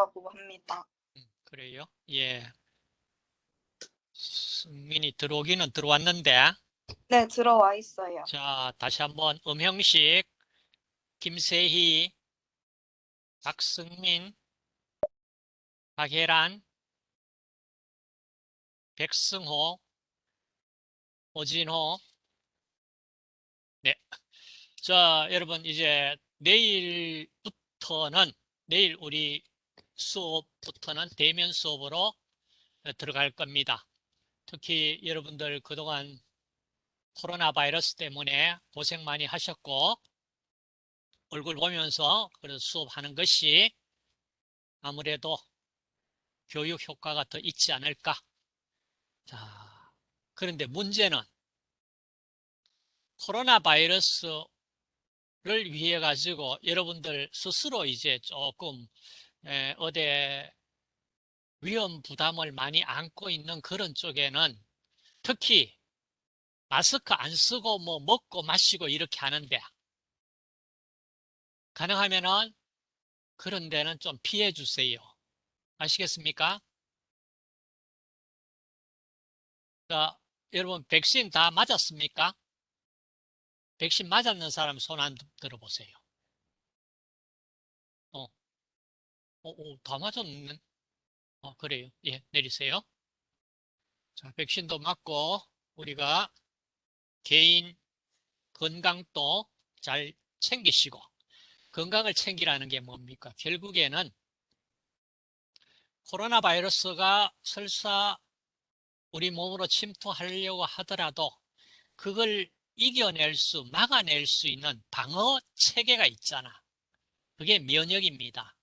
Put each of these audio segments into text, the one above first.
하고 합니다. 음, 그래요? 예. 승민이 들어오기는 들어왔는데, 네, 들어와 있어요. 자, 다시 한번 음형식, 김세희, 박승민, 박혜란, 백승호, 오진호. 네. 자, 여러분, 이제 내일부터는, 내일 우리 수업부터는 대면 수업으로 들어갈 겁니다. 특히 여러분들 그동안 코로나 바이러스 때문에 고생 많이 하셨고, 얼굴 보면서 그래서 수업하는 것이 아무래도 교육 효과가 더 있지 않을까. 자, 그런데 문제는 코로나 바이러스를 위해 가지고 여러분들 스스로 이제 조금 에, 어디 위험 부담을 많이 안고 있는 그런 쪽에는 특히 마스크 안 쓰고 뭐 먹고 마시고 이렇게 하는데 가능하면은 그런 데는 좀 피해 주세요. 아시겠습니까? 자, 여러분 백신 다 맞았습니까? 백신 맞았는 사람 손 안 들어보세요. 어, 다 맞았는? 어, 그래요. 예, 내리세요. 자, 백신도 맞고 우리가 개인 건강도 잘 챙기시고 건강을 챙기라는 게 뭡니까? 결국에는 코로나 바이러스가 설사 우리 몸으로 침투하려고 하더라도 그걸 이겨낼 수, 막아낼 수 있는 방어 체계가 있잖아. 그게 면역입니다.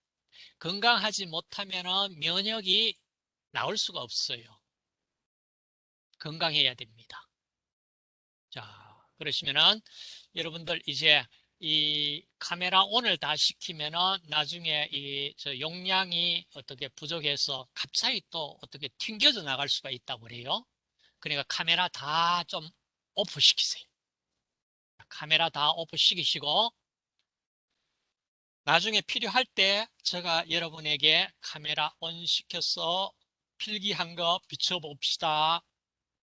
건강하지 못하면 면역이 나올 수가 없어요. 건강해야 됩니다. 자, 그러시면은 여러분들 이제 이 카메라 오늘 다 시키면은 나중에 이 저 용량이 어떻게 부족해서 갑자기 또 어떻게 튕겨져 나갈 수가 있다고 그래요. 그러니까 카메라 다 좀 오프 시키세요. 카메라 다 오프 시키시고 나중에 필요할 때 제가 여러분에게 카메라 온 시켜서 필기한 거 비춰봅시다.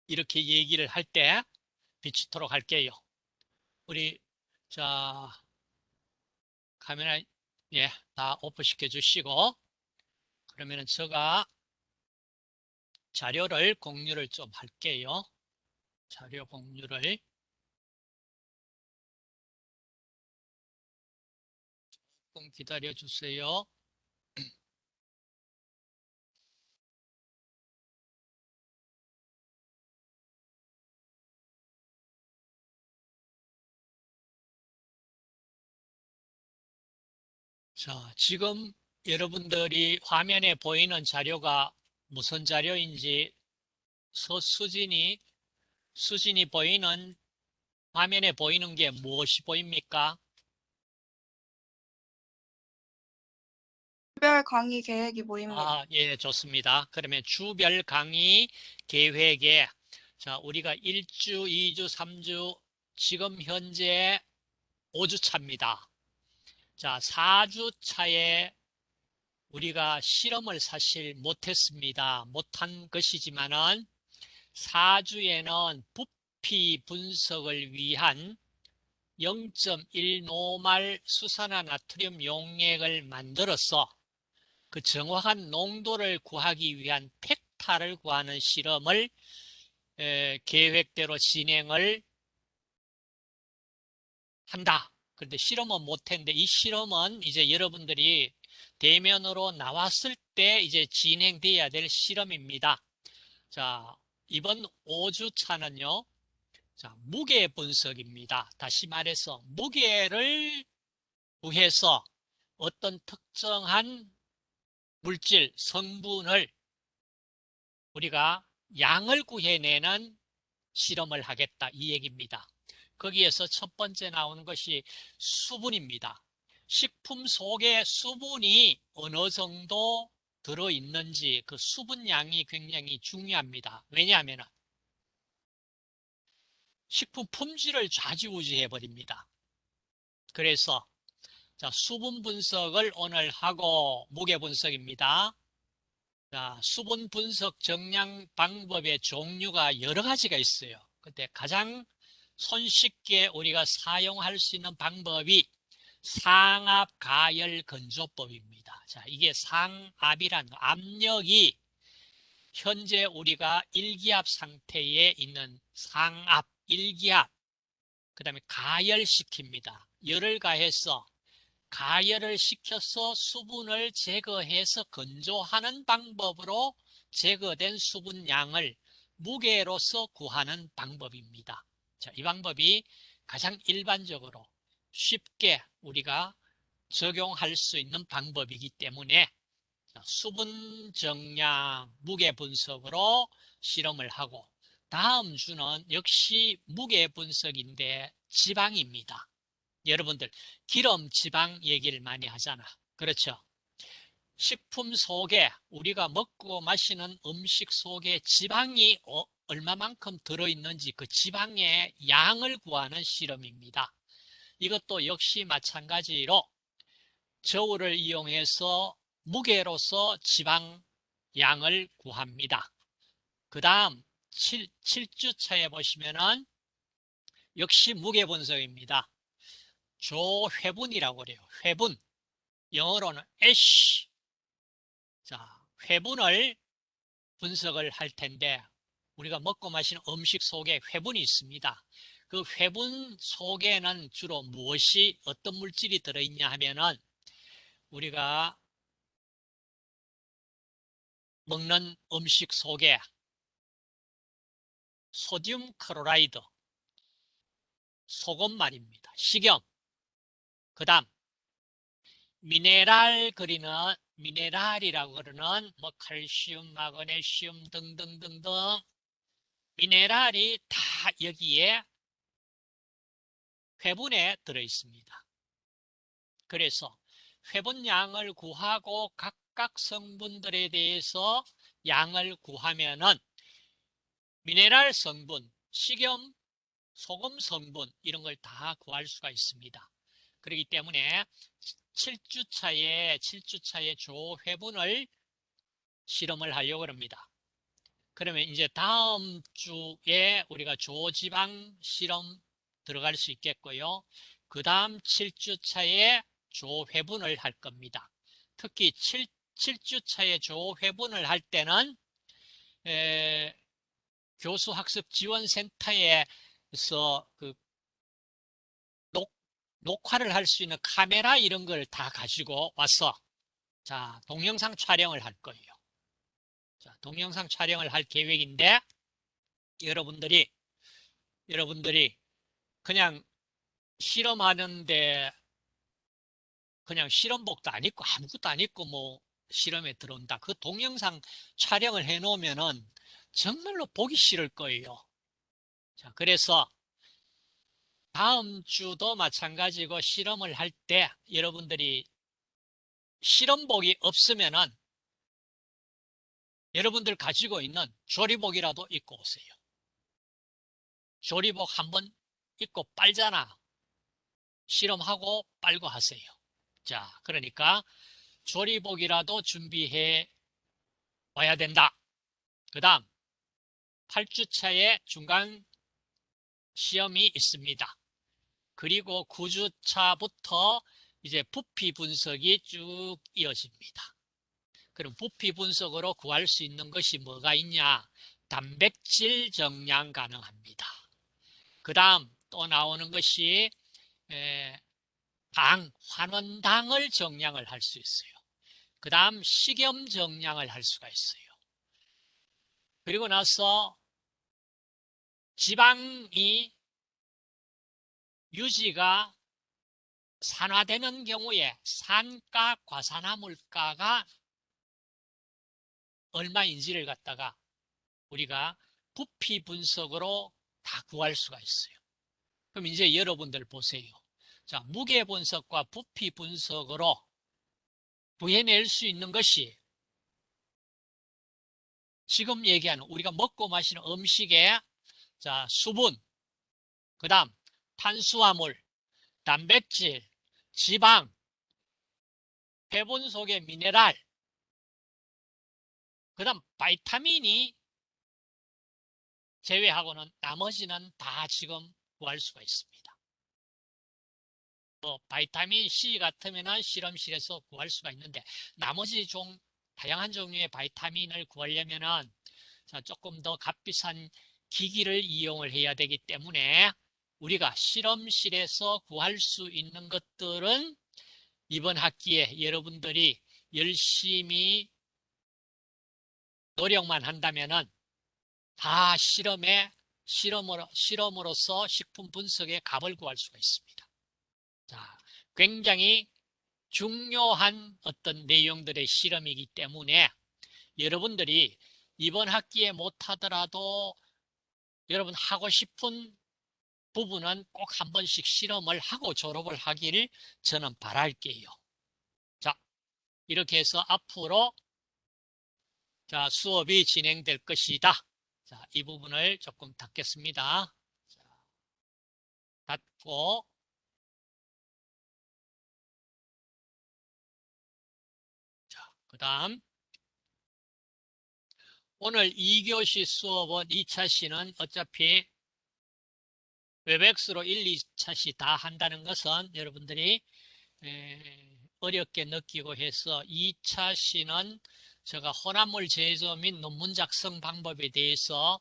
이렇게 얘기를 할 때 비추도록 할게요. 우리 자 카메라 예, 다 오프 시켜 주시고 그러면 은 제가 자료를 공유를 좀 할게요. 자료 공유를 조금 기다려 주세요. 자, 지금 여러분들이 화면에 보이는 자료가 무슨 자료인지 서수진이 수진이 보이는 화면에 보이는 게 무엇이 보입니까? 주별 강의 계획이 보입니다. 아, 예, 좋습니다. 그러면 주별 강의 계획에 자, 우리가 1주, 2주, 3주 지금 현재 5주 차입니다. 자, 4주 차에 우리가 실험을 사실 못했습니다. 못한 것이지만은 4주에는 부피 분석을 위한 0.1 노말 수산화 나트륨 용액을 만들어서 그 정확한 농도를 구하기 위한 팩타를 구하는 실험을 에, 계획대로 진행을 한다. 그런데 실험은 못했는데 이 실험은 이제 여러분들이 대면으로 나왔을 때 이제 진행돼야 될 실험입니다. 자, 이번 5주 차는요. 자, 무게 분석입니다. 다시 말해서 무게를 구해서 어떤 특정한 물질, 성분을 우리가 양을 구해내는 실험을 하겠다 이 얘기입니다. 거기에서 첫 번째 나오는 것이 수분입니다. 식품 속에 수분이 어느 정도 들어있는지 그 수분량이 굉장히 중요합니다. 왜냐하면 식품 품질을 좌지우지해 버립니다. 그래서 자, 수분 분석을 오늘 하고 무게 분석입니다. 자, 수분 분석 정량 방법의 종류가 여러 가지가 있어요. 근데 가장 손쉽게 우리가 사용할 수 있는 방법이 상압 가열 건조법입니다. 자, 이게 상압이란 거, 압력이 현재 우리가 일기압 상태에 있는 상압, 일기압, 그 다음에 가열시킵니다. 열을 가해서 가열을 시켜서 수분을 제거해서 건조하는 방법으로 제거된 수분량을 무게로서 구하는 방법입니다. 자, 이 방법이 가장 일반적으로 쉽게 우리가 적용할 수 있는 방법이기 때문에 수분 정량 무게 분석으로 실험을 하고 다음 주는 역시 무게 분석인데 지방입니다. 여러분들 기름 지방 얘기를 많이 하잖아. 그렇죠? 식품 속에 우리가 먹고 마시는 음식 속에 지방이 어, 얼마만큼 들어있는지 그 지방의 양을 구하는 실험입니다. 이것도 역시 마찬가지로 저울을 이용해서 무게로서 지방 양을 구합니다. 그 다음 7, 7주차에 보시면은 역시 무게 분석입니다. 조회분이라고 그래요. 회분. 영어로는 ash. 자, 회분을 분석을 할 텐데 우리가 먹고 마시는 음식 속에 회분이 있습니다. 그 회분 속에는 주로 무엇이 어떤 물질이 들어있냐 하면은 우리가 먹는 음식 속에 소듐 크로라이드, 소금 말입니다. 식염, 그 다음 미네랄 그리는 미네랄이라고 그러는 뭐 칼슘, 마그네슘 등등등등 미네랄이 다 여기에 회분에 들어 있습니다. 그래서 회분량을 구하고 각각 성분들에 대해서 양을 구하면은 미네랄 성분, 식염, 소금 성분 이런 걸 다 구할 수가 있습니다. 그렇기 때문에 7주차에 7주차에 조회분을 실험을 하려고 합니다. 그러면 이제 다음 주에 우리가 조지방 실험 들어갈 수 있겠고요. 그 다음 7주차에 조회분을 할 겁니다. 특히 7, 7주차에 조회분을 할 때는 에, 교수학습지원센터에서 그 녹, 녹화를 할 수 있는 카메라 이런 걸 다 가지고 와서 자 동영상 촬영을 할 거예요. 자, 동영상 촬영을 할 계획인데 여러분들이 여러분들이 그냥 실험하는데 그냥 실험복도 안 입고 아무것도 안 입고 뭐 실험에 들어온다. 그 동영상 촬영을 해 놓으면은 정말로 보기 싫을 거예요. 자, 그래서 다음 주도 마찬가지고 실험을 할 때 여러분들이 실험복이 없으면은 여러분들 가지고 있는 조리복이라도 입고 오세요. 조리복 한번 입고 빨잖아. 실험하고 빨고 하세요. 자, 그러니까 조리복이라도 준비해 와야 된다. 그 다음 8주차에 중간 시험이 있습니다. 그리고 9주차부터 이제 부피 분석이 쭉 이어집니다. 그럼 부피 분석으로 구할 수 있는 것이 뭐가 있냐? 단백질 정량 가능합니다. 그 다음 또 나오는 것이 당, 환원당을 정량을 할 수 있어요. 그 다음 식염 정량을 할 수가 있어요. 그리고 나서 지방이 유지가 산화되는 경우에 산가, 과산화물가가 얼마인지를 갖다가 우리가 부피 분석으로 다 구할 수가 있어요. 그럼 이제 여러분들 보세요. 자, 무게 분석과 부피 분석으로 구해낼 수 있는 것이 지금 얘기하는 우리가 먹고 마시는 음식의 자, 수분, 그 다음 탄수화물, 단백질, 지방, 회분 속의 미네랄, 그 다음 바이타민이 제외하고는 나머지는 다 지금 구할 수가 있습니다. 뭐 바이타민 C 같으면은 실험실에서 구할 수가 있는데 나머지 종 다양한 종류의 바이타민을 구하려면은 자, 조금 더 값비싼 기기를 이용을 해야 되기 때문에 우리가 실험실에서 구할 수 있는 것들은 이번 학기에 여러분들이 열심히 노력만 한다면은 다 실험에 실험으로 실험으로서 식품 분석에 값을 구할 수가 있습니다. 자, 굉장히 중요한 어떤 내용들의 실험이기 때문에 여러분들이 이번 학기에 못하더라도 여러분 하고 싶은 부분은 꼭 한 번씩 실험을 하고 졸업을 하기를 저는 바랄게요. 자, 이렇게 해서 앞으로 자, 수업이 진행될 것이다. 자, 이 부분을 조금 닫겠습니다. 자, 닫고 자, 그 다음 오늘 2교시 수업은 2차 시는 어차피 웹엑스로 1, 2차 시 다 한다는 것은 여러분들이 어렵게 느끼고 해서 2차 시는 제가 혼합물 제조 및 논문 작성 방법에 대해서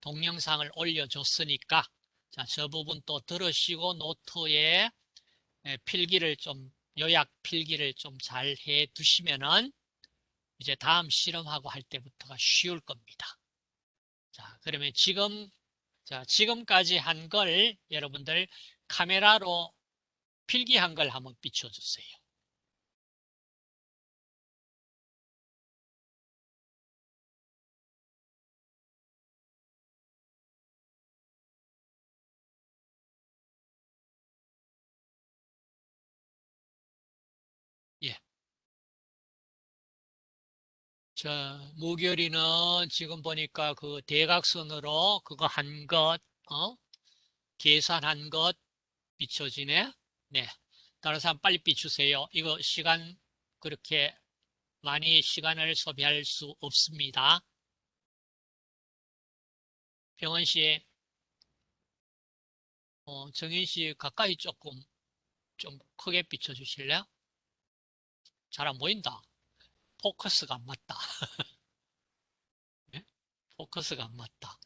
동영상을 올려줬으니까 자, 저 부분 또 들으시고 노트에 필기를 좀 요약 필기를 좀 잘 해 두시면은 이제 다음 실험하고 할 때부터가 쉬울 겁니다. 자, 그러면 지금 자, 지금까지 한 걸 여러분들 카메라로 필기한 걸 한번 비춰주세요. 자, 무결이는 지금 보니까 그 대각선으로 그거 한 것, 어? 계산한 것 비춰지네? 네. 다른 사람 빨리 비추세요. 이거 시간 그렇게 많이 시간을 소비할 수 없습니다. 병원 씨, 어, 정인 씨 가까이 조금 좀 크게 비춰주실래요? 잘 안 보인다. 포커스가 안 맞다. 네? 포커스가 안 맞다.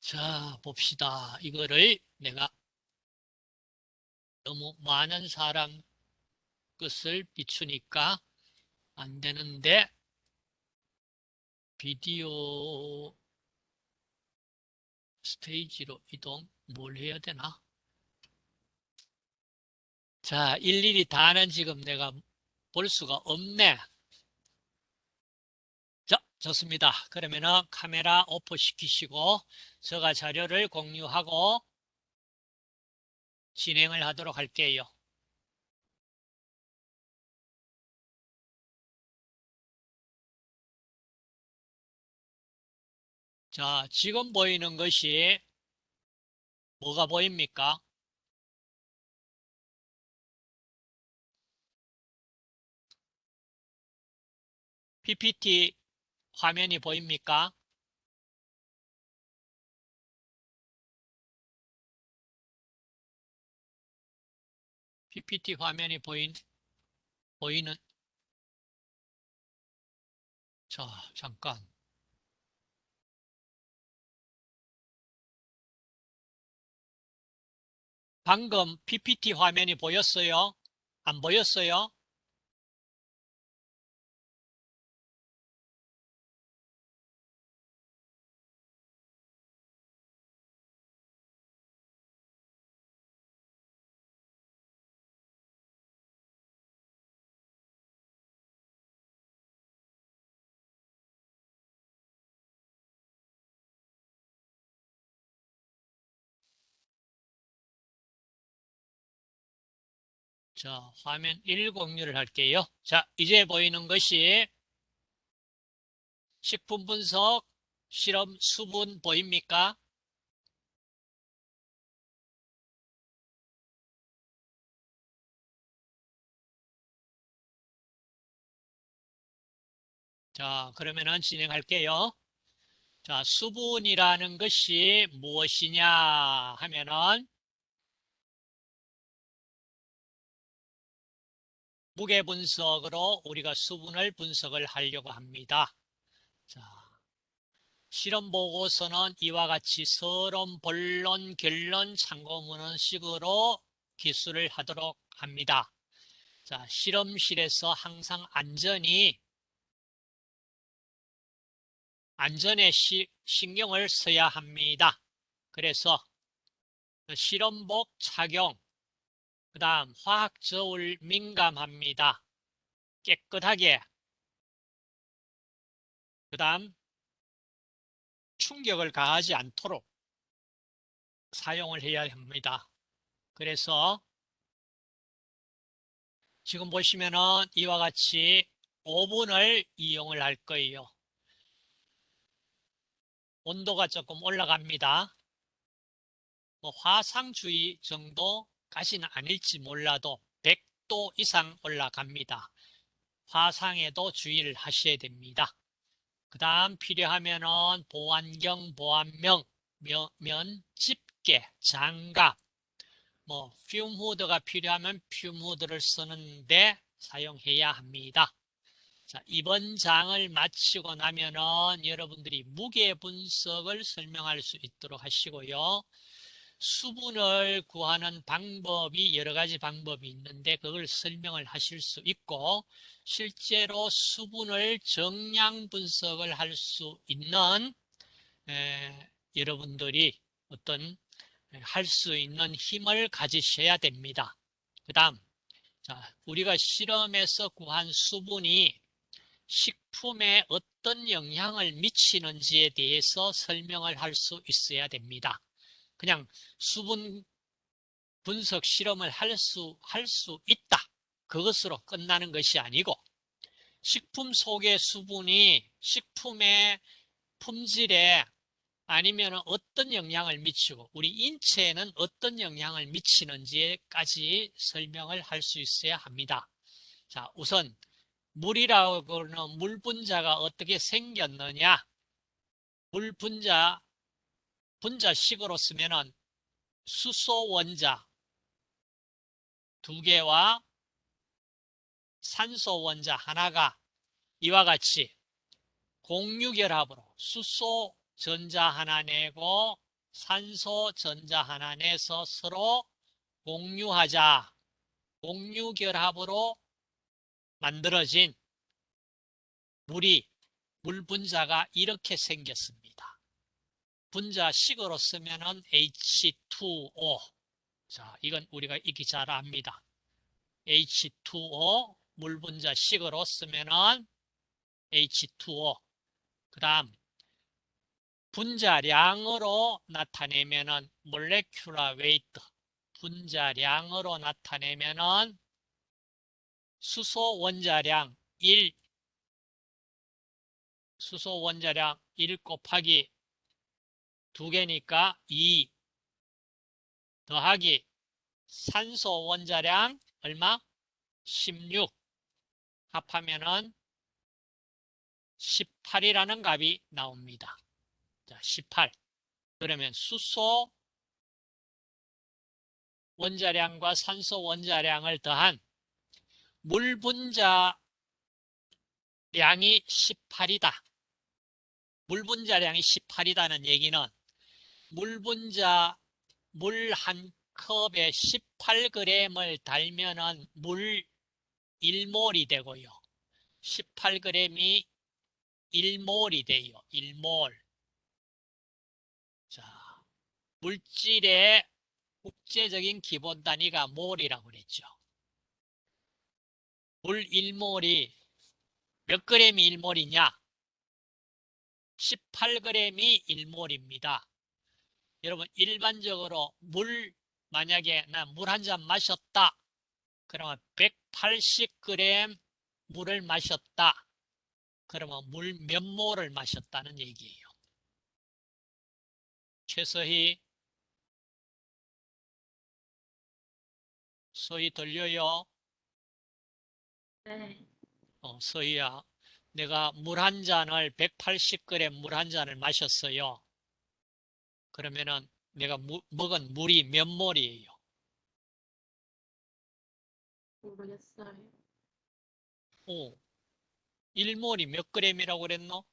자, 봅시다. 이거를 내가 너무 많은 사람 것을 비추니까 안 되는데 비디오 스테이지로 이동 뭘 해야 되나? 자, 일일이 다는 지금 내가 볼 수가 없네. 자, 좋습니다. 그러면은 카메라 오프 시키시고 제가 자료를 공유하고 진행을 하도록 할게요. 자, 지금 보이는 것이 뭐가 보입니까? PPT 화면이 보입니까? PPT 화면이 보인, 보이는, 자, 잠깐. 방금 PPT 화면이 보였어요? 안 보였어요? 자, 화면 1 공유를 할게요. 자, 이제 보이는 것이 식품 분석, 실험 수분 보입니까? 자, 그러면은 진행할게요. 자, 수분이라는 것이 무엇이냐 하면은 무게 분석으로 우리가 수분을 분석을 하려고 합니다. 자, 실험 보고서는 이와 같이 서론, 본론, 결론, 참고문헌 식으로 기술을 하도록 합니다. 자, 실험실에서 항상 안전이 안전에 시- 신경을 써야 합니다. 그래서 실험복 착용, 그 다음 화학 저울 민감합니다. 깨끗하게, 그 다음 충격을 가하지 않도록 사용을 해야 합니다. 그래서 지금 보시면은 이와 같이 오븐을 이용을 할 거예요. 온도가 조금 올라갑니다. 뭐 화상주의 정도 까지는 아닐지 몰라도 100도 이상 올라갑니다. 화상에도 주의를 하셔야 됩니다. 그 다음 필요하면 은 보안경, 보안명, 면, 면, 집게, 장갑, 뭐 퓨무드가 필요하면 퓨무드를 쓰는데 사용해야 합니다. 자, 이번 장을 마치고 나면은 여러분들이 무게 분석을 설명할 수 있도록 하시고요. 수분을 구하는 방법이 여러 가지 방법이 있는데 그걸 설명을 하실 수 있고 실제로 수분을 정량 분석을 할 수 있는 에, 여러분들이 어떤 할 수 있는 힘을 가지셔야 됩니다. 그 다음 자, 우리가 실험에서 구한 수분이 식품에 어떤 영향을 미치는지에 대해서 설명을 할 수 있어야 됩니다. 그냥 수분 분석 실험을 할 수, 할 수 있다. 그것으로 끝나는 것이 아니고, 식품 속의 수분이 식품의 품질에 아니면 어떤 영향을 미치고, 우리 인체에는 어떤 영향을 미치는지까지 설명을 할 수 있어야 합니다. 자, 우선, 물이라고 하는 물 분자가 어떻게 생겼느냐? 물 분자, 분자식으로 쓰면은 수소 원자 두 개와 산소 원자 하나가 이와 같이 공유결합으로 수소 전자 하나 내고 산소 전자 하나 내서 서로 공유하자. 공유결합으로 만들어진 물이 물 분자가 이렇게 생겼습니다. 분자식으로 쓰면은 H2O. 자, 이건 우리가 익히 잘 압니다. H2O 물 분자식으로 쓰면은 H2O. 그다음 분자량으로 나타내면은 molecular weight. 분자량으로 나타내면은 수소 원자량 1 수소 원자량 1 곱하기 두 개니까 2 더하기 산소 원자량 얼마? 16 합하면은 18이라는 값이 나옵니다. 자, 18. 그러면 수소 원자량과 산소 원자량을 더한 물 분자량이 18이다. 물 분자량이 18이다는 얘기는 물 분자 물 한 컵에 18g을 달면은 물 1몰이 되고요. 18g이 1몰이 돼요. 1몰. 자, 물질의 국제적인 기본 단위가 몰이라고 그랬죠. 물 1몰이 몇 그램이 1몰이냐? 18g이 1몰입니다. 여러분 일반적으로 물 만약에 나 물 한 잔 마셨다. 그러면 180g 물을 마셨다. 그러면 물몇 몰을 마셨다는 얘기예요. 최서희 서희 들려요? 네. 어, 서희야. 내가 물 한 잔을 180g 물 한 잔을 마셨어요. 그러면은 내가 무- 먹은 물이 몇 몰이에요? 모르겠어요. 오, 1몰이 몇 g이라고 그랬노?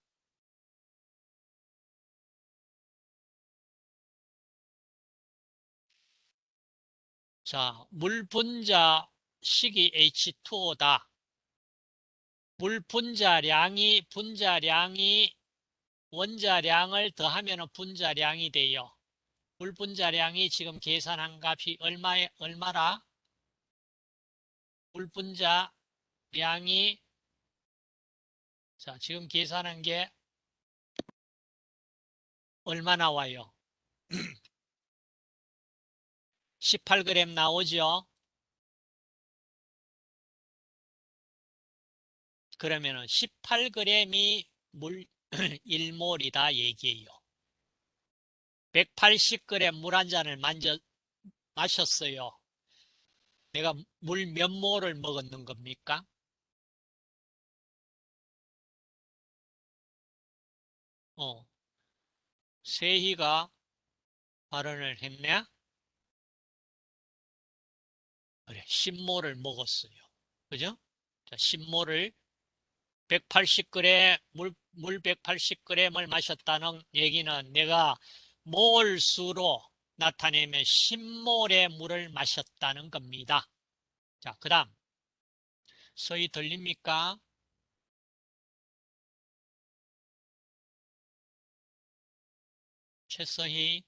자, 물 분자 식이 H2O다. 물 분자량이 분자량이 원자량을 더하면 분자량이 돼요. 물 분자량이 지금 계산한 값이 얼마에 얼마라? 물 분자량이 자, 지금 계산한 게 얼마 나와요? 18g 나오죠? 그러면 은 18g이 물 1몰이다 얘기예요. 180g 물 한 잔을 만져 마셨어요. 내가 물 몇 몰을 먹었는 겁니까? 어, 세희가 발언을 했네? 그래, 10몰을 먹었어요. 그죠? 자, 10몰을 180g, 물, 물 180g을 마셨다는 얘기는 내가 몰수로 나타내면 10몰의 물을 마셨다는 겁니다. 자, 그 다음. 서희 들립니까? 최서희.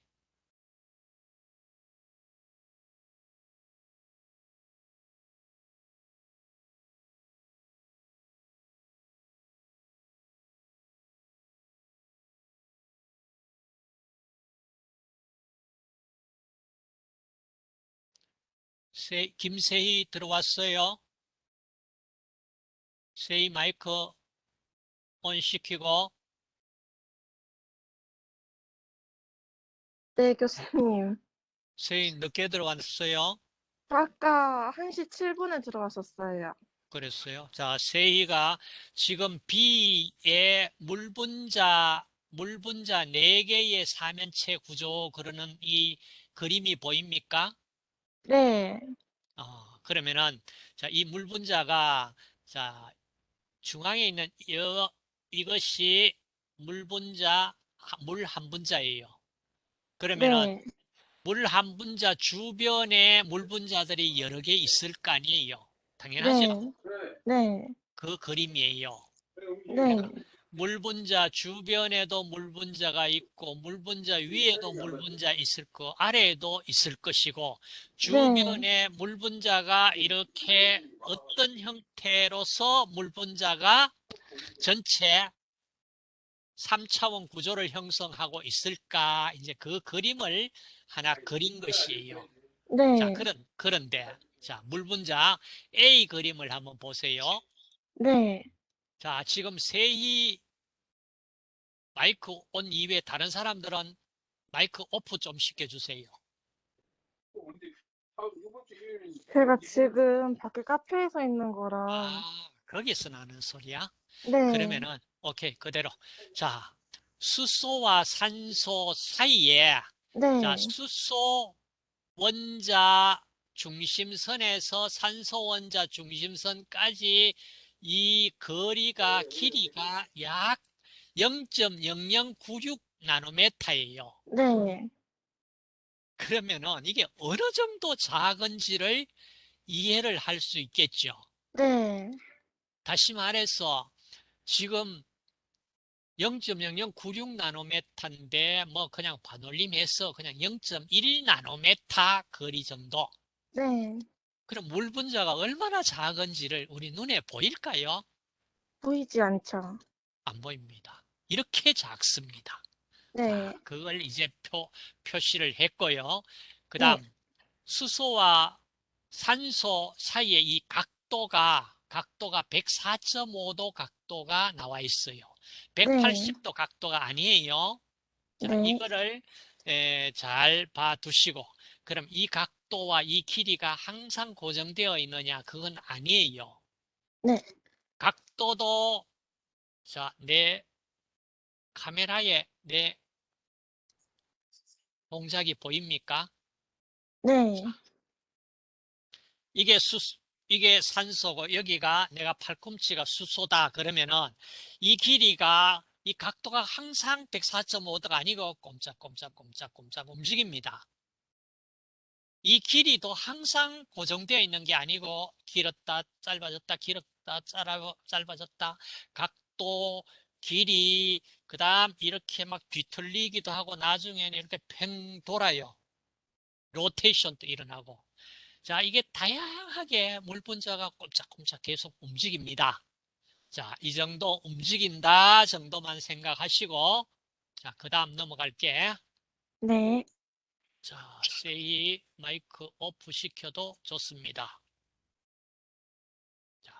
세, 김세희 들어왔어요. 세희 마이크 온 시키고 네, 교수님. 세희 늦게 들어왔어요. 아까 1시 7분에 들어왔었어요. 그랬어요. 자, 세희가 지금 B의 물분자 물분자 4개의 사면체 구조 그러는 이 그림이 보입니까? 네, 어, 그러면은 자, 이 물분자가 자, 중앙에 있는 이, 이것이 물분자 물 한 분자예요. 그러면은 네, 물한 분자 주변에 물 분자들이 여러 개 있을 거 아니에요. 당연하죠. 네, 네, 그 그림이에요. 네, 물분자 주변에도 물분자가 있고 물분자 위에도 물분자 있을 거 아래에도 있을 것이고 주변에 물분자가 이렇게 어떤 형태로서 물분자가 전체 3차원 구조를 형성하고 있을까 이제 그 그림을 하나 그린 것이에요. 네, 자, 그런 그런데 자, 물분자 A 그림을 한번 보세요. 네. 자, 지금 세희 마이크 온 이외에 다른 사람들은 마이크 오프 좀 시켜주세요. 제가 지금 밖에 카페에서 있는 거라. 아, 거기서 나는 소리야? 네, 그러면은, 오케이, 그대로. 자, 수소와 산소 사이에, 네, 자, 수소 원자 중심선에서 산소 원자 중심선까지 이 거리가, 길이가 약 0.0096 나노메타예요. 네, 그러면은 이게 어느 정도 작은지를 이해를 할 수 있겠죠. 네, 다시 말해서 지금 0.0096 나노메타인데 뭐 그냥 반올림해서 그냥 0.1 나노메타 거리 정도. 네. 그럼 물 분자가 얼마나 작은지를 우리 눈에 보일까요? 보이지 않죠? 안 보입니다. 이렇게 작습니다. 네, 자, 그걸 이제 표, 표시를 했고요. 그 다음, 수소와 산소 사이에 이 각도가, 각도가 104.5도 각도가 나와 있어요. 180도 각도가 아니에요. 자, 네. 이거를 에, 잘 봐두시고, 그럼 이 각도와 이 길이가 항상 고정되어 있느냐? 그건 아니에요. 네. 각도도 자, 내 카메라에 내 동작이 보입니까? 네. 이게 수, 이게 산소고 여기가 내가 팔꿈치가 수소다 그러면은 이 길이가 이 각도가 항상 104.5도가 아니고 꼼짝꼼짝꼼짝꼼짝 움직입니다. 이 길이도 항상 고정되어 있는 게 아니고 길었다 짧아졌다 길었다 짧아, 짧아졌다 각도 길이 그 다음 이렇게 막 뒤틀리기도 하고 나중에는 이렇게 팽 돌아요. 로테이션도 일어나고 자, 이게 다양하게 물 분자가 꼼짝꼼짝 계속 움직입니다. 자, 이 정도 움직인다 정도만 생각하시고, 자, 그 다음 넘어갈게. 네. 자, 세이 마이크 오프 시켜도 좋습니다. 자,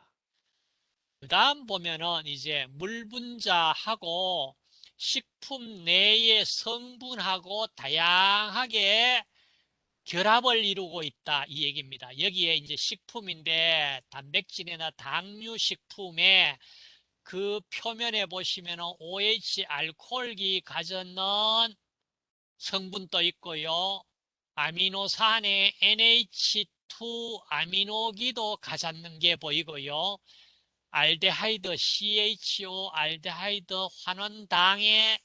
그 다음 보면은 이제 물 분자하고 식품 내의 성분하고 다양하게 결합을 이루고 있다 이 얘기입니다. 여기에 이제 식품인데 단백질이나 당류 식품에 그 표면에 보시면 OH 알코올기 가졌는 성분도 있고요. 아미노산에 NH2 아미노기도 가졌는 게 보이고요. 알데하이드 CHO 알데하이드 환원당의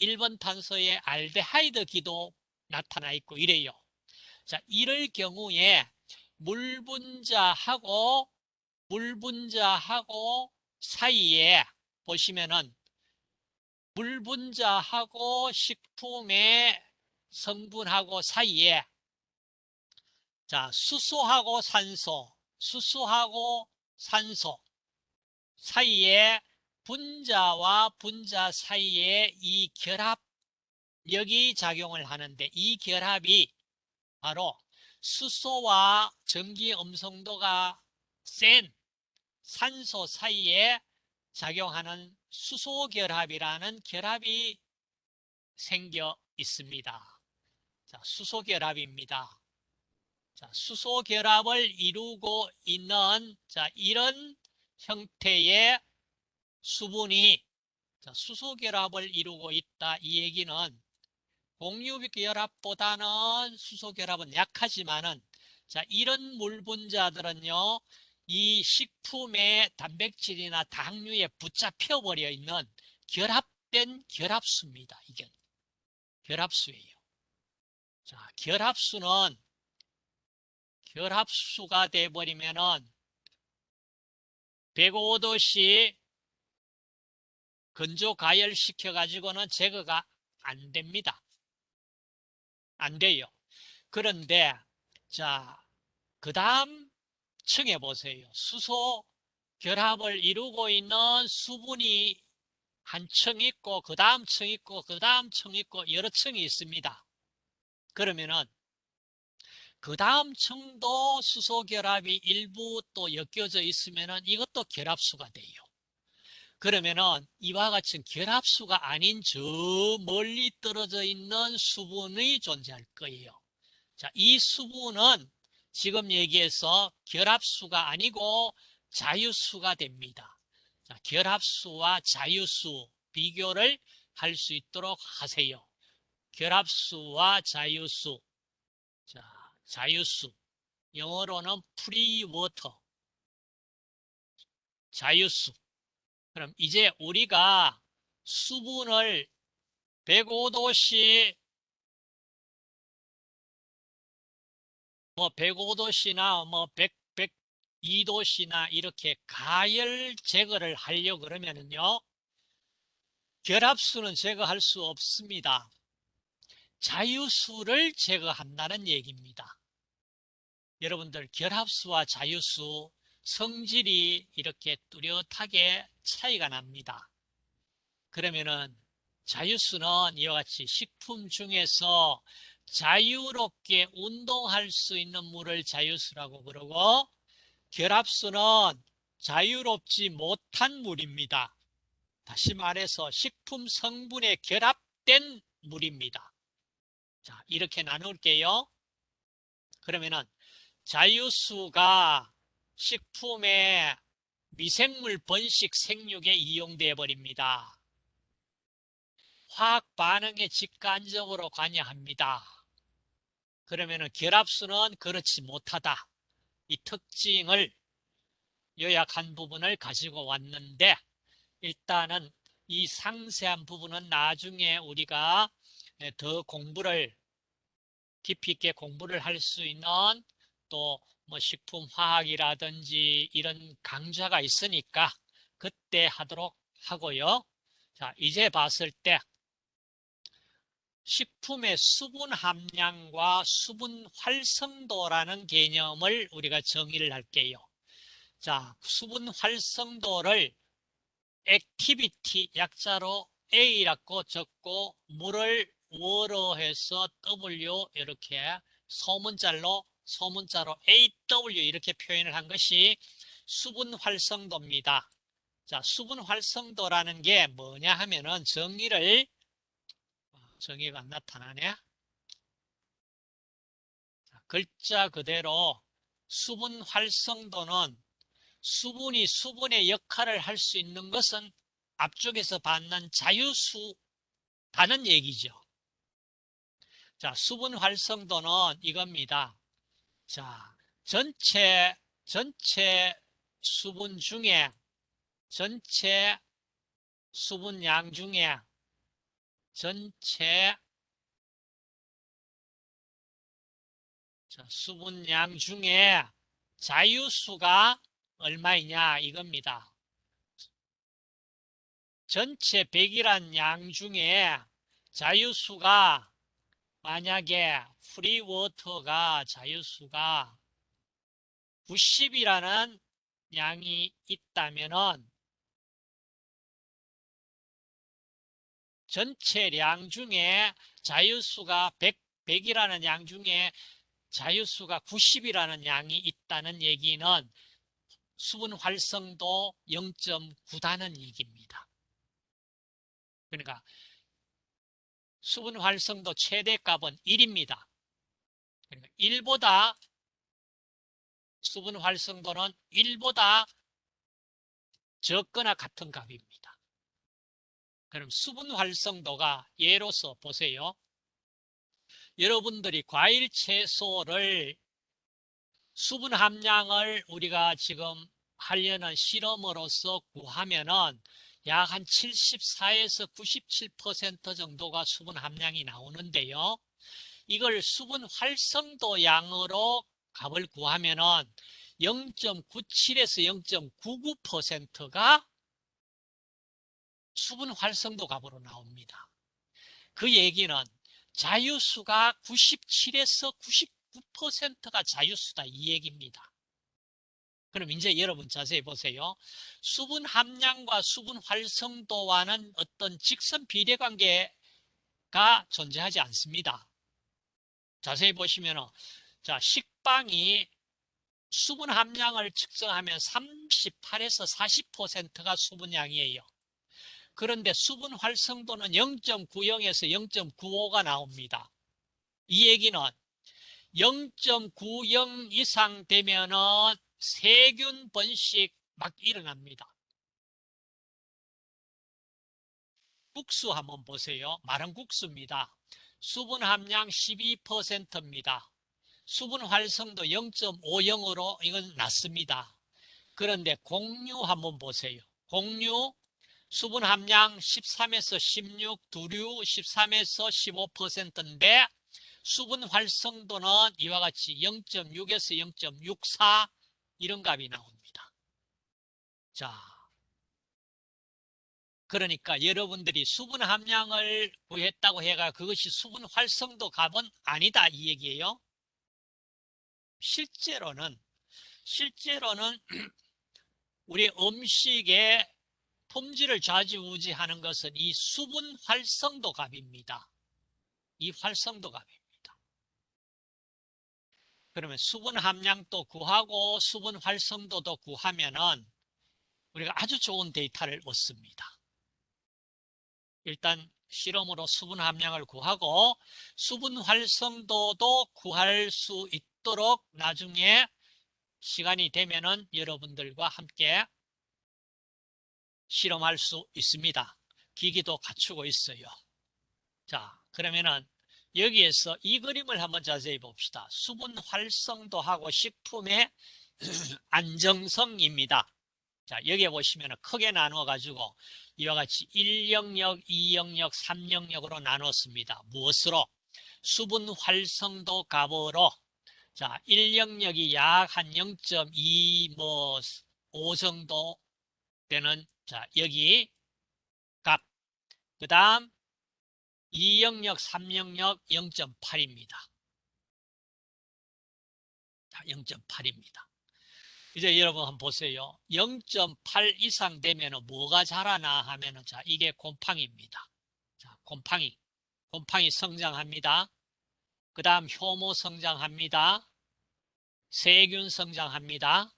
1번 탄소의 알데하이드 기도 나타나 있고 이래요. 자, 이럴 경우에 물 분자하고 물 분자하고 사이에 보시면은 물 분자하고 식품의 성분하고 사이에 자, 수소하고 산소, 수소하고 산소 사이에 분자와 분자 사이에 이 결합 력이 작용을 하는데 이 결합이 바로 수소와 전기 음성도가 센 산소 사이에 작용하는 수소 결합이라는 결합이 생겨 있습니다. 자, 수소 결합입니다. 자, 수소 결합을 이루고 있는 자, 이런 형태의 수분이 자, 수소 결합을 이루고 있다. 이 얘기는 공유 결합보다는 수소 결합은 약하지만은 자 이런 물 분자들은요 이 식품의 단백질이나 당류에 붙잡혀 버려 있는 결합된 결합수입니다. 이게 결합수예요. 자 결합수는 결합수가 돼 버리면은 105도씨 건조 가열시켜 가지고는 제거가 안 됩니다. 안 돼요. 그런데 자, 그 다음 층에 보세요. 수소 결합을 이루고 있는 수분이 한 층 있고 그 다음 층 있고 그 다음 층 있고 여러 층이 있습니다. 그러면은 그 다음 층도 수소 결합이 일부 또 엮여져 있으면은 이것도 결합수가 돼요. 그러면은 이와 같은 결합수가 아닌 저 멀리 떨어져 있는 수분이 존재할 거예요. 자, 이 수분은 지금 얘기해서 결합수가 아니고 자유수가 됩니다. 자, 결합수와 자유수 비교를 할 수 있도록 하세요. 결합수와 자유수. 자, 자유수. 영어로는 free water. 자유수. 그럼 이제 우리가 수분을 105도씨 뭐 105도씨나 뭐 100, 102도씨나 이렇게 가열 제거를 하려 그러면은요. 결합수는 제거할 수 없습니다. 자유수를 제거한다는 얘기입니다. 여러분들 결합수와 자유수 성질이 이렇게 뚜렷하게 차이가 납니다. 그러면은 자유수는 이와 같이 식품 중에서 자유롭게 운동할 수 있는 물을 자유수라고 그러고 결합수는 자유롭지 못한 물입니다. 다시 말해서 식품 성분에 결합된 물입니다. 자, 이렇게 나눌게요. 그러면은 자유수가 식품에 미생물 번식 생육에 이용돼 버립니다. 화학 반응에 직관적으로 관여합니다. 그러면은 결합수는 그렇지 못하다. 이 특징을 요약한 부분을 가지고 왔는데 일단은 이 상세한 부분은 나중에 우리가 더 공부를 깊이 있게 공부를 할 수 있는 또 뭐 식품화학이라든지 이런 강좌가 있으니까 그때 하도록 하고요. 자, 이제 봤을 때 식품의 수분 함량과 수분 활성도라는 개념을 우리가 정의를 할게요. 자, 수분 활성도를 activity 약자로 A라고 적고 물을 워로 해서 W 이렇게 소문자로 소문자로 AW 이렇게 표현을 한 것이 수분 활성도입니다. 자, 수분 활성도라는 게 뭐냐 하면은 정의를 정의가 안 나타나네. 자, 글자 그대로 수분 활성도는 수분이 수분의 역할을 할 수 있는 것은 앞쪽에서 받는 자유수다는 얘기죠. 자, 수분 활성도는 이겁니다. 자, 전체, 전체 수분 중에, 전체 수분량 중에, 전체 자, 수분량 중에 자유수가 얼마이냐 이겁니다. 전체 100이란 양 중에 자유수가 만약에 free water가 자유수가 90이라는 양이 있다면은 전체 량 중에 자유수가 100, 100이라는 양 중에 자유수가 90이라는 양이 있다는 얘기는 수분 활성도 0.9다는 얘기입니다. 그러니까 수분 활성도 최대 값은 1입니다. 그러니까 1보다 수분 활성도는 1보다 적거나 같은 값입니다. 그럼 수분 활성도가 예로서 보세요. 여러분들이 과일 채소를 수분 함량을 우리가 지금 하려는 실험으로서 구하면은 약 한 74에서 97% 정도가 수분 함량이 나오는데요. 이걸 수분 활성도 양으로 값을 구하면 은 0.97에서 0.99%가 수분 활성도 값으로 나옵니다. 그 얘기는 자유수가 97에서 99%가 자유수다 이 얘기입니다. 그럼 이제 여러분 자세히 보세요. 수분 함량과 수분 활성도와는 어떤 직선 비례 관계가 존재하지 않습니다. 자세히 보시면 자 식빵이 수분 함량을 측정하면 38에서 40%가 수분량이에요. 그런데 수분 활성도는 0.90에서 0.95가 나옵니다. 이 얘기는 0.90 이상 되면은 세균 번식 막 일어납니다. 국수 한번 보세요. 마른 국수입니다. 수분 함량 12%입니다. 수분 활성도 0.50으로 이건 낮습니다. 그런데 공유 한번 보세요. 공유 수분 함량 13에서 16, 두류 13에서 15%인데 수분 활성도는 이와 같이 0.6에서 0.64 이런 값이 나옵니다. 자, 그러니까 여러분들이 수분 함량을 구했다고 해가 그것이 수분 활성도 값은 아니다 이 얘기예요. 실제로는 실제로는 우리 음식의 품질을 좌지우지하는 것은 이 수분 활성도 값입니다. 이 활성도 값입니다. 그러면 수분 함량도 구하고 수분 활성도도 구하면은 우리가 아주 좋은 데이터를 얻습니다. 일단 실험으로 수분 함량을 구하고 수분 활성도도 구할 수 있도록 나중에 시간이 되면은 여러분들과 함께 실험할 수 있습니다. 기기도 갖추고 있어요. 자, 그러면은 여기에서 이 그림을 한번 자세히 봅시다. 수분 활성도 하고 식품의 안정성입니다. 자, 여기에 보시면 크게 나누어 가지고 이와 같이 1영역, 2영역, 3영역으로 나눴습니다. 무엇으로? 수분 활성도 값으로 자, 1영역이 약 한 0.2, 뭐, 5 정도 되는, 자, 여기 값. 그 다음, 2영역, 3 영역 0.8입니다. 자, 0.8입니다. 이제 여러분 한번 보세요. 0.8 이상 되면 뭐가 자라나 하면 은, 자, 이게 곰팡이입니다. 자, 곰팡이. 곰팡이 성장합니다. 그 다음 효모 성장합니다. 세균 성장합니다.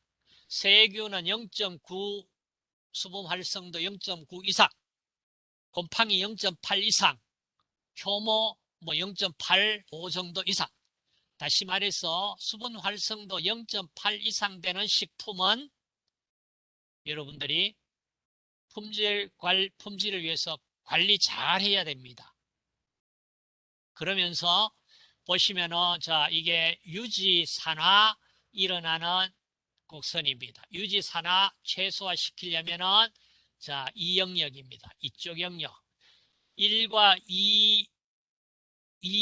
세균은 0.9 수분 활성도 0.9 이상, 곰팡이 0.8 이상, 효모 뭐 0.85 정도 이상. 다시 말해서 수분 활성도 0.8 이상 되는 식품은 여러분들이 품질 관 품질을 위해서 관리 잘 해야 됩니다. 그러면서 보시면은 자 이게 유지 산화 일어나는 곡선입니다. 유지 산화 최소화 시키려면은 자 이 영역입니다. 이쪽 영역 1과 2이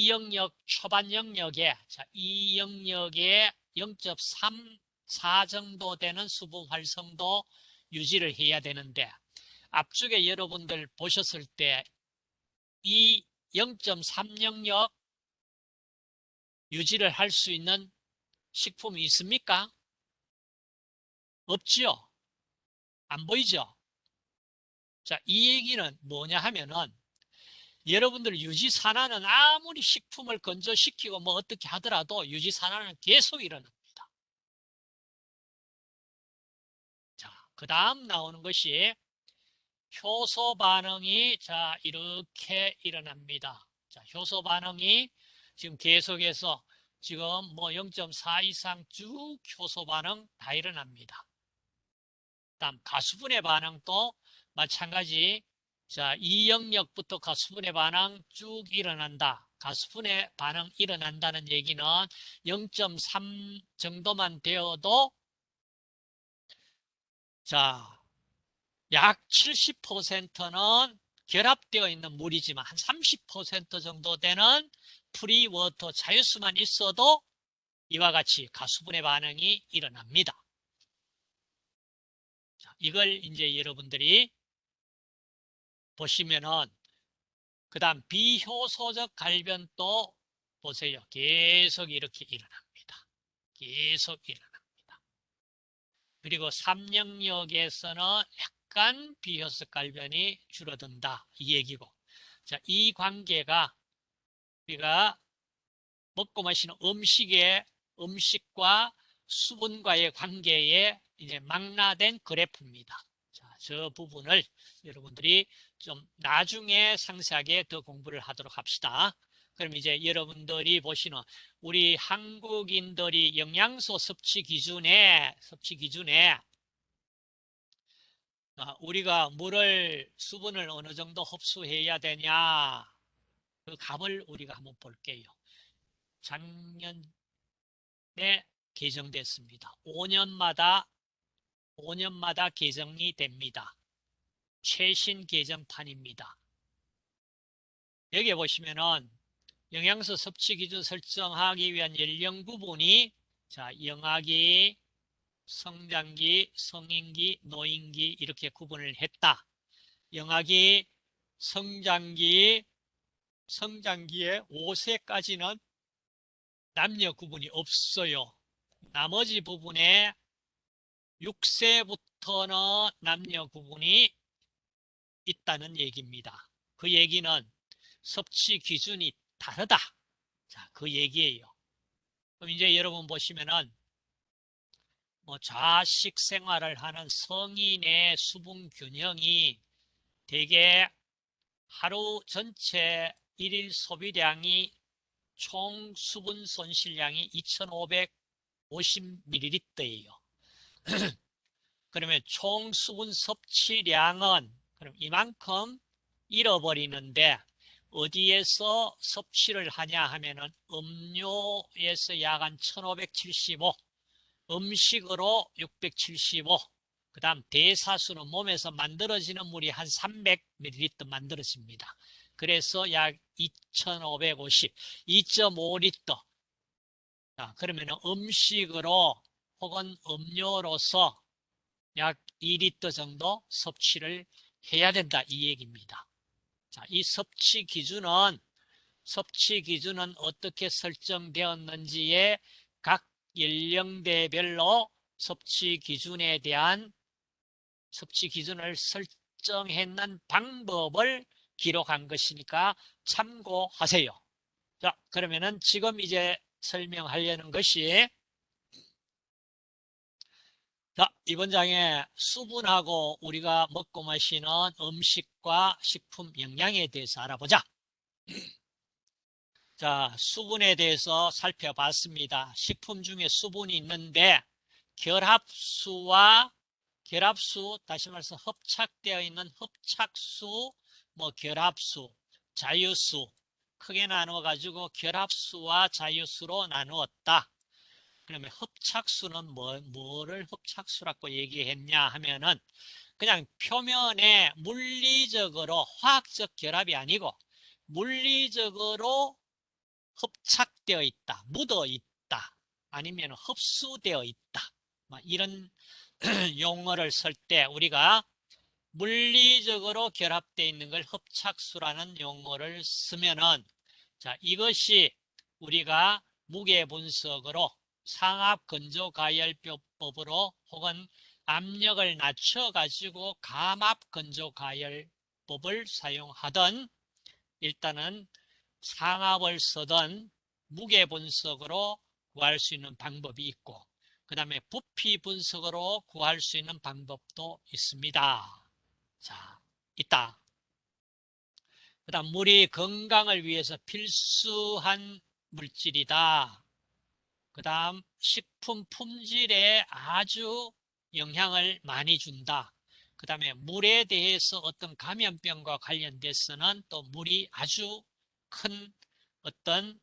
영역 초반 영역에 자, 이 영역에 0.34 정도 되는 수분 활성도 유지를 해야 되는데 앞쪽에 여러분들 보셨을 때 이 0.3 영역 유지를 할 수 있는 식품이 있습니까? 없지요? 안 보이죠? 자, 이 얘기는 뭐냐 하면은 여러분들 유지산화는 아무리 식품을 건조시키고 뭐 어떻게 하더라도 유지산화는 계속 일어납니다. 자, 그 다음 나오는 것이 효소 반응이 자 이렇게 일어납니다. 자, 효소 반응이 지금 계속해서 지금 뭐 0.4 이상 쭉 효소 반응 다 일어납니다. 다음 가수분해 반응도 마찬가지 자, 이 영역부터 가수분해 반응 쭉 일어난다. 가수분해 반응 일어난다는 얘기는 0.3 정도만 되어도 자, 약 70%는 결합되어 있는 물이지만 한 30% 정도 되는 free water 자유수만 있어도 이와 같이 가수분해 반응이 일어납니다. 자, 이걸 이제 여러분들이 보시면은 그 다음 비효소적 갈변도 보세요. 계속 이렇게 일어납니다. 계속 일어납니다. 그리고 삼영역에서는 약간 비효소 갈변이 줄어든다. 이 얘기고. 자, 이 관계가 우리가 먹고 마시는 음식의 음식과 수분과의 관계에 이제 망라된 그래프입니다. 자, 저 부분을 여러분들이 좀 나중에 상세하게 더 공부를 하도록 합시다. 그럼 이제 여러분들이 보시는 우리 한국인들이 영양소 섭취 기준에 섭취 기준에 아, 우리가 물을 수분을 어느 정도 흡수해야 되냐 그 값을 우리가 한번 볼게요. 작년에 개정됐습니다. 5년마다 5년마다 개정이 됩니다. 최신 개정판입니다. 여기 보시면은 영양소 섭취 기준 설정하기 위한 연령 구분이 자 영아기, 성장기, 성인기, 노인기 이렇게 구분을 했다. 영아기, 성장기, 성장기에 5세까지는 남녀 구분이 없어요. 나머지 부분에 6세부터는 남녀 구분이 있다는 얘기입니다. 그 얘기는 섭취 기준이 다르다. 자, 그 얘기예요. 그럼 이제 여러분 보시면은 뭐 자식 생활을 하는 성인의 수분 균형이 대개 하루 전체 일일 소비량이 총 수분 손실량이 2,550ml예요. 그러면 총 수분 섭취량은 그럼 이만큼 잃어버리는데 어디에서 섭취를 하냐 하면은 음료에서 약 한 1575, 음식으로 675, 그 다음 대사수는 몸에서 만들어지는 물이 한 300ml 만들어집니다. 그래서 약 2550, 2.5리터. 자, 그러면 음식으로 혹은 음료로서 약 2리터 정도 섭취를 해야 된다 이 얘기입니다. 자, 이 섭취 기준은 섭취 기준은 어떻게 설정되었는지에 각 연령대별로 섭취 기준에 대한 섭취 기준을 설정했는 방법을 기록한 것이니까 참고하세요. 자, 그러면은 지금 이제 설명하려는 것이 자, 이번 장에 수분하고 우리가 먹고 마시는 음식과 식품 영양에 대해서 알아보자. 자, 수분에 대해서 살펴봤습니다. 식품 중에 수분이 있는데 결합수와 결합수, 다시 말해서 hợp착되어 있는 hợp착수, 뭐 결합수, 자유수 크게 나누어 가지고 결합수와 자유수로 나누었다. 그러면 hợp착수는 뭐, 뭐를 hợp착수라고 얘기했냐 하면은 그냥 표면에 물리적으로 화학적 결합이 아니고 물리적으로 hợp착되어 있다, 묻어 있다, 아니면 흡수되어 있다. 뭐 이런 용어를 쓸 때 우리가 물리적으로 결합되어 있는 걸 hợp착수라는 용어를 쓰면은 자 이것이 우리가 무게 분석으로 상압 건조 가열법으로 혹은 압력을 낮춰 가지고 감압 건조 가열법을 사용하던 일단은 상압을 쓰던 무게 분석으로 구할 수 있는 방법이 있고 그 다음에 부피 분석으로 구할 수 있는 방법도 있습니다. 자, 있다. 그 다음 물이 건강을 위해서 필수한 물질이다. 그 다음 식품 품질에 아주 영향을 많이 준다. 그 다음에 물에 대해서 어떤 감염병과 관련돼서는 또 물이 아주 큰 어떤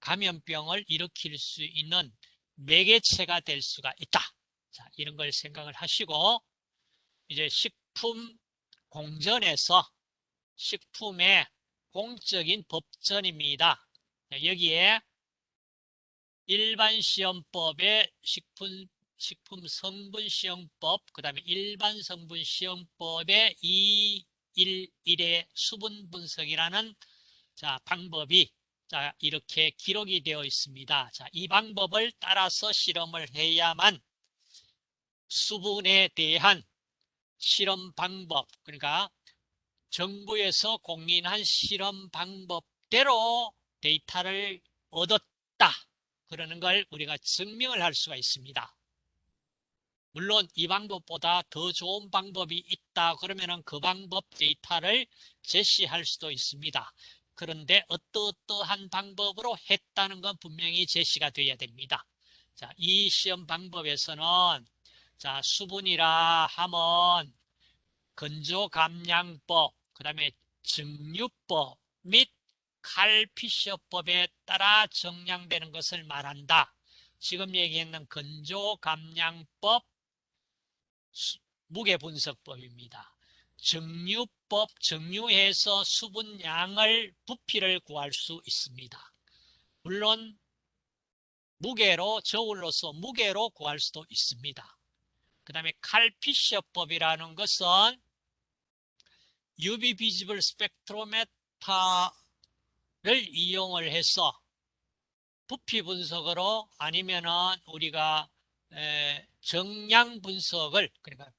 감염병을 일으킬 수 있는 매개체가 될 수가 있다. 자, 이런 걸 생각을 하시고 이제 식품 공전에서 식품의 공적인 법전입니다. 여기에 일반 시험법의 식품 식품 성분 시험법, 그 다음에 일반 성분 시험법의 211의 수분 분석이라는 자, 방법이 자, 이렇게 기록이 되어 있습니다. 자, 이 방법을 따라서 실험을 해야만 수분에 대한 실험 방법, 그러니까 정부에서 공인한 실험 방법대로 데이터를 얻었다. 그러는 걸 우리가 증명을 할 수가 있습니다. 물론 이 방법보다 더 좋은 방법이 있다 그러면은 그 방법 데이터를 제시할 수도 있습니다. 그런데 어떠어떠한 방법으로 했다는 건 분명히 제시가 되어야 됩니다. 자, 이 시험 방법에서는 자, 수분이라 하면 건조 감량법, 그 다음에 증류법 및 칼피셔법에 따라 정량되는 것을 말한다. 지금 얘기했는 건조 감량법 무게 분석법입니다. 증류법, 증류해서 수분량을 부피를 구할 수 있습니다. 물론 무게로 저울로서 무게로 구할 수도 있습니다. 그 다음에 칼피셔법이라는 것은 UV visible spectrometer를 이용을 해서 부피 분석으로 아니면은 우리가 정량 분석을 그러니까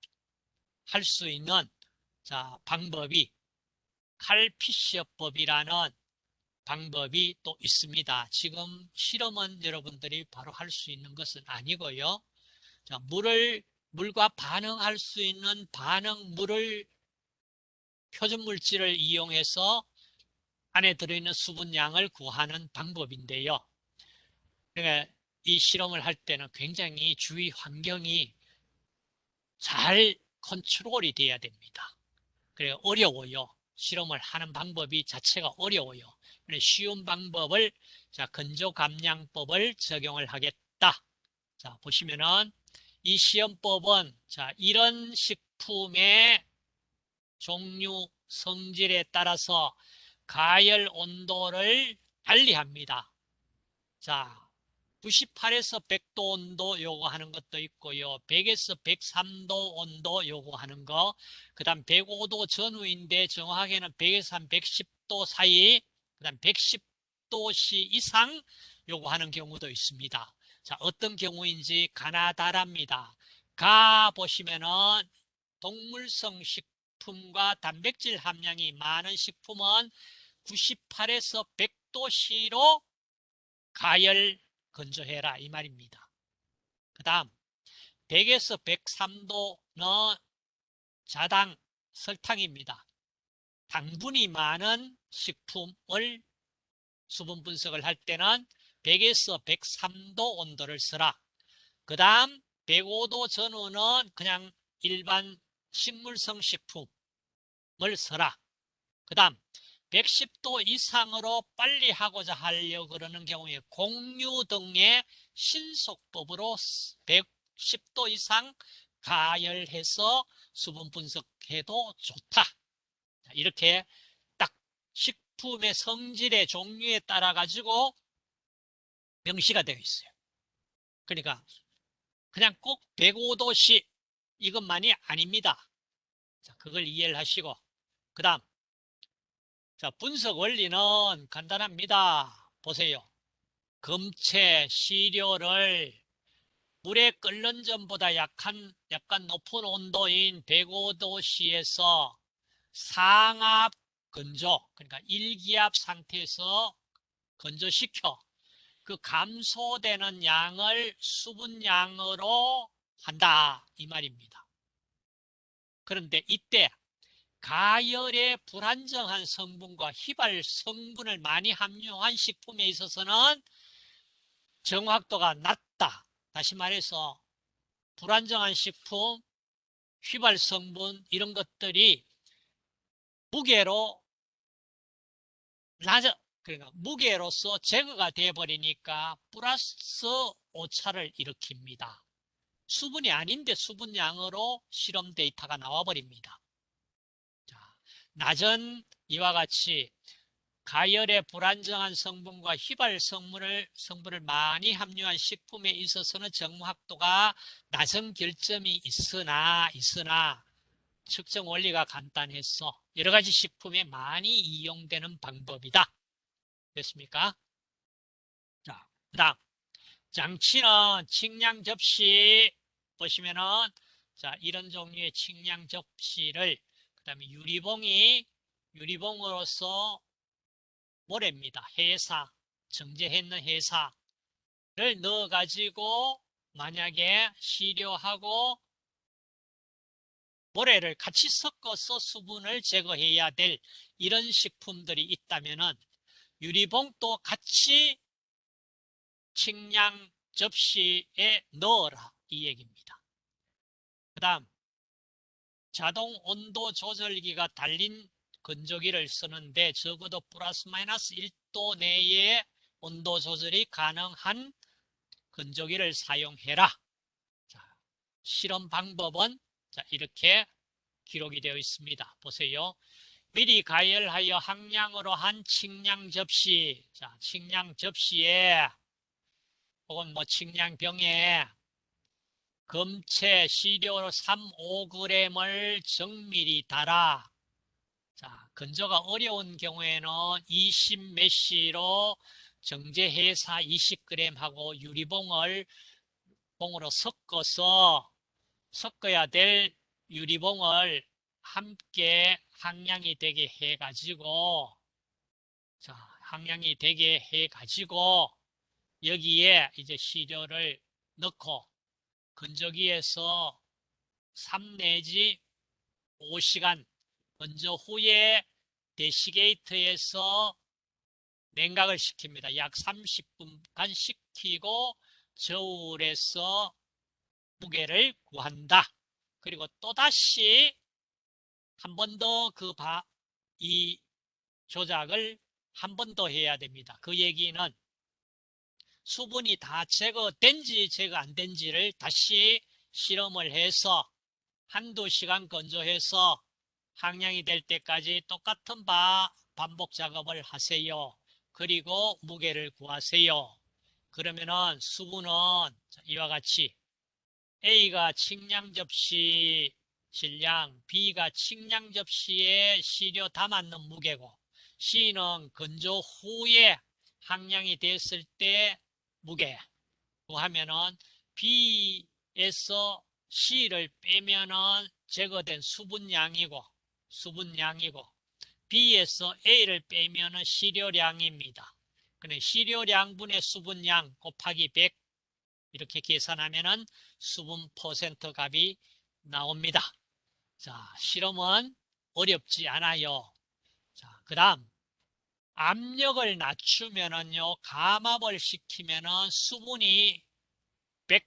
할 수 있는 자 방법이 칼피셔법이라는 방법이 또 있습니다. 지금 실험은 여러분들이 바로 할 수 있는 것은 아니고요. 자, 물을 물과 반응할 수 있는 반응 물을 표준 물질을 이용해서 안에 들어있는 수분량을 구하는 방법인데요. 그러니까 이 실험을 할 때는 굉장히 주위 환경이 잘 컨트롤이 돼야 됩니다. 그래 어려워요. 실험을 하는 방법이 자체가 어려워요. 쉬운 방법을 자 건조 감량법을 적용을 하겠다. 자 보시면은 이 시험법은 자 이런 식품의 종류 성질에 따라서 가열 온도를 달리합니다. 자 98에서 100도 온도 요구하는 것도 있고요. 100에서 103도 온도 요구하는 거. 그 다음 105도 전후인데 정확하게는 100에서 한 110도 사이, 그 다음 110도씨 이상 요구하는 경우도 있습니다. 자, 어떤 경우인지 가나다랍니다. 가 보시면은 동물성 식 품과 단백질 함량이 많은 식품은 98에서 100도씨로 가열 건조해라 이 말입니다. 그 다음 100에서 103도는 자당 설탕입니다. 당분이 많은 식품을 수분 분석을 할 때는 100에서 103도 온도를 쓰라. 그 다음 105도 전후는 그냥 일반 식물성 식품 을 써라. 그 다음 110도 이상으로 빨리 하고자 하려 그러는 경우에 공유 등의 신속법으로 110도 이상 가열해서 수분 분석해도 좋다. 이렇게 딱 식품의 성질의 종류에 따라 가지고 명시가 되어 있어요. 그러니까 그냥 꼭 105도씨 이것만이 아닙니다. 자, 그걸 이해를 하시고 그 다음 자, 분석 원리는 간단합니다. 보세요. 금체, 시료를 물에 끓는 전보다 약한, 약간 높은 온도인 105도씨에서 상압 건조, 그러니까 일기압 상태에서 건조시켜 그 감소되는 양을 수분양으로 한다. 이 말입니다. 그런데 이때 가열의 불안정한 성분과 휘발 성분을 많이 함유한 식품에 있어서는 정확도가 낮다. 다시 말해서 불안정한 식품, 휘발 성분 이런 것들이 무게로 낮아 그러니까 무게로서 제거가 되어 버리니까 플러스 오차를 일으킵니다. 수분이 아닌데 수분량으로 실험 데이터가 나와 버립니다. 낮은 이와 같이 가열의 불안정한 성분과 휘발 성분을, 성분을 많이 함유한 식품에 있어서는 정확도가 낮은 결점이 있으나, 있으나, 측정 원리가 간단해서 여러 가지 식품에 많이 이용되는 방법이다. 됐습니까? 자, 그 다음. 장치는 측량 접시 보시면은 자, 이런 종류의 측량 접시를 그 다음에 유리봉이 유리봉으로서 모래입니다. 회사, 정제했는 회사를 넣어가지고 만약에 시료하고 모래를 같이 섞어서 수분을 제거해야 될 이런 식품들이 있다면은 유리봉도 같이 측량 접시에 넣어라 이 얘기입니다. 그 다음 자동 온도 조절기가 달린 건조기를 쓰는데 적어도 플러스 마이너스 1도 내에 온도 조절이 가능한 건조기를 사용해라. 자, 실험 방법은 자, 이렇게 기록이 되어 있습니다. 보세요. 미리 가열하여 항량으로 한 측량 접시, 자, 측량 접시에 혹은 뭐 측량병에 검체 시료 3, 5g을 정밀히 달아. 자, 건조가 어려운 경우에는 20 메시로 정제해사 20g 하고 유리봉을 봉으로 섞어서 섞어야 될 유리봉을 함께 항량이 되게 해 가지고 자, 항량이 되게 해 가지고 여기에 이제 시료를 넣고 건조기에서 3 내지 5시간 건조 후에 대시게이트에서 냉각을 시킵니다. 약 30분간 식히고 저울에서 무게를 구한다. 그리고 또다시 한 번 더그이 조작을 한 번 더 해야 됩니다. 그 얘기는 수분이 다 제거된지 제거 안 된지를 다시 실험을 해서 한두 시간 건조해서 항량이 될 때까지 똑같은 바 반복 작업을 하세요. 그리고 무게를 구하세요. 그러면은 수분은 이와 같이 A가 측량 접시 질량, B가 측량 접시에 시료 담았는 무게고 C는 건조 후에 항량이 됐을 때 무게 구하면은 B에서 C를 빼면은 제거된 수분량이고 수분량이고 B에서 A를 빼면은 시료량입니다. 근데 시료량분의 수분량 곱하기 100 이렇게 계산하면은 수분 퍼센트 값이 나옵니다. 자, 실험은 어렵지 않아요. 자, 그 다음 압력을 낮추면은요, 감압을 시키면은 수분이 100,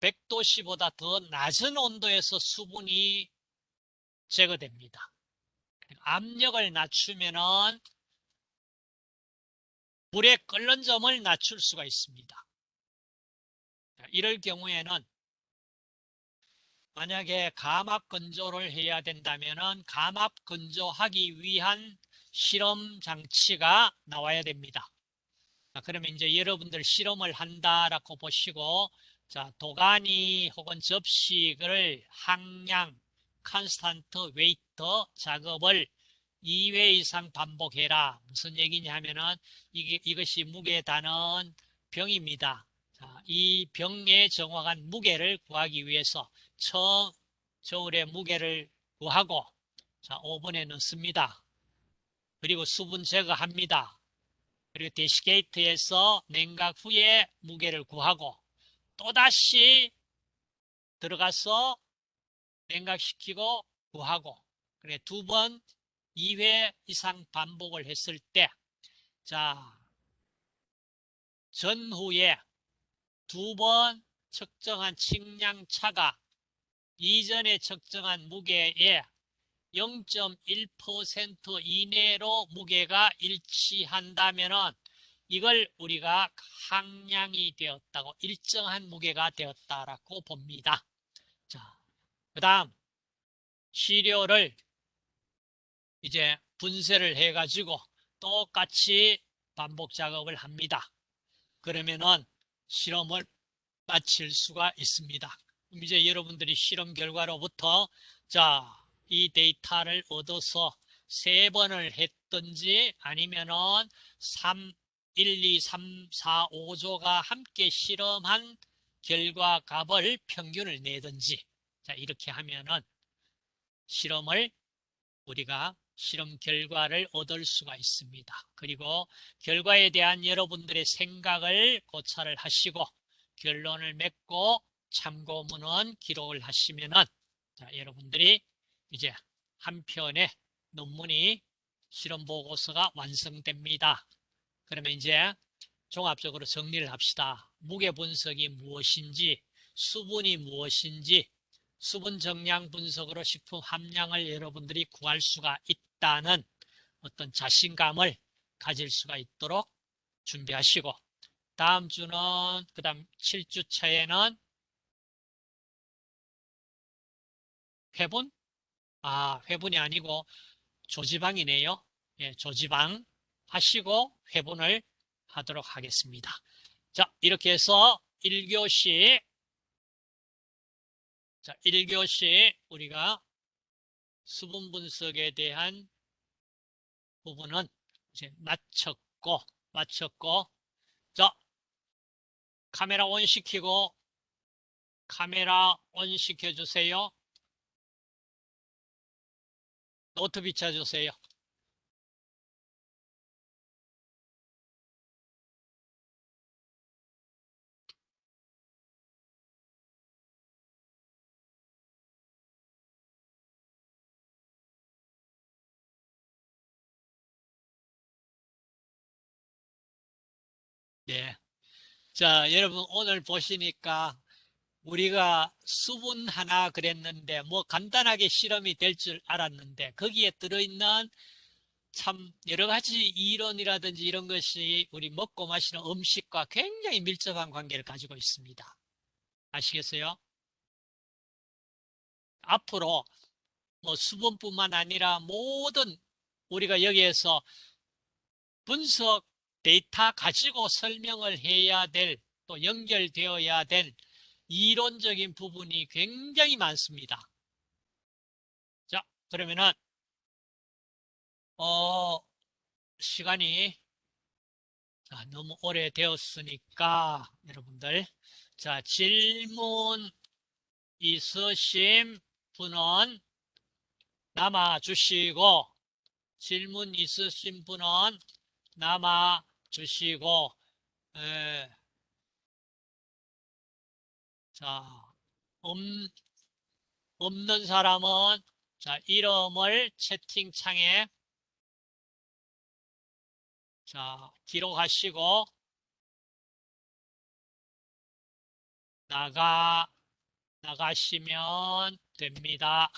100도씨보다 더 낮은 온도에서 수분이 제거됩니다. 압력을 낮추면은 물의 끓는 점을 낮출 수가 있습니다. 이럴 경우에는 만약에 감압 건조를 해야 된다면은 감압 건조하기 위한 실험 장치가 나와야 됩니다. 자, 그러면 이제 여러분들 실험을 한다라고 보시고 자, 도가니 혹은 접시를 항량 constant weight 작업을 2회 이상 반복해라. 무슨 얘기냐 하면은 이게, 이것이 무게에 다는 병입니다. 자, 이 병의 정확한 무게를 구하기 위해서 처, 저울의 무게를 구하고 자, 오븐에 넣습니다. 그리고 수분 제거합니다. 그리고 대시게이트에서 냉각 후에 무게를 구하고 또다시 들어가서 냉각시키고 구하고 그래 두 번 2회 이상 반복을 했을 때 자 전후에 두 번 측정한 측량 차가 이전에 측정한 무게의 0.1% 이내로 무게가 일치한다면은 이걸 우리가 항량이 되었다고 일정한 무게가 되었다라고 봅니다. 자, 그 다음 시료를 이제 분쇄를 해가지고 똑같이 반복 작업을 합니다. 그러면은 실험을 마칠 수가 있습니다. 이제 여러분들이 실험 결과로부터 자, 이 데이터를 얻어서 세 번을 했든지 아니면은 3, 1, 2, 3, 4, 5조가 함께 실험한 결과 값을 평균을 내든지 자, 이렇게 하면은 실험을 우리가 실험 결과를 얻을 수가 있습니다. 그리고 결과에 대한 여러분들의 생각을 고찰을 하시고 결론을 맺고 참고문은 기록을 하시면은 자, 여러분들이 이제 한 편의 논문이 실험 보고서가 완성됩니다. 그러면 이제 종합적으로 정리를 합시다. 무게 분석이 무엇인지, 수분이 무엇인지, 수분 정량 분석으로 식품 함량을 여러분들이 구할 수가 있다는 어떤 자신감을 가질 수가 있도록 준비하시고 다음 주는 그 다음 7주 차에는 회분? 아 회분이 아니고 조지방이네요. 예, 조지방 하시고 회분을 하도록 하겠습니다. 자 이렇게 해서 1교시 자 1교시 우리가 수분 분석에 대한 부분은 이제 마쳤고 마쳤고 자 카메라 온 시키고 카메라 온 시켜 주세요. 노트 비춰주세요. 예. 자, 여러분 오늘 보시니까 우리가 수분 하나 그랬는데 뭐 간단하게 실험이 될 줄 알았는데 거기에 들어있는 참 여러 가지 이론이라든지 이런 것이 우리 먹고 마시는 음식과 굉장히 밀접한 관계를 가지고 있습니다. 아시겠어요? 앞으로 뭐 수분뿐만 아니라 모든 우리가 여기에서 분석 데이터 가지고 설명을 해야 될 또 연결되어야 될 이론적인 부분이 굉장히 많습니다. 자, 그러면은 어 시간이 자, 너무 오래 되었으니까 여러분들 자 질문 있으신 분은 남아 주시고 질문 있으신 분은 남아 주시고 에, 자 없, 없는 사람은 자 이름을 채팅창에 자 기록하시고 나가 나가시면 됩니다.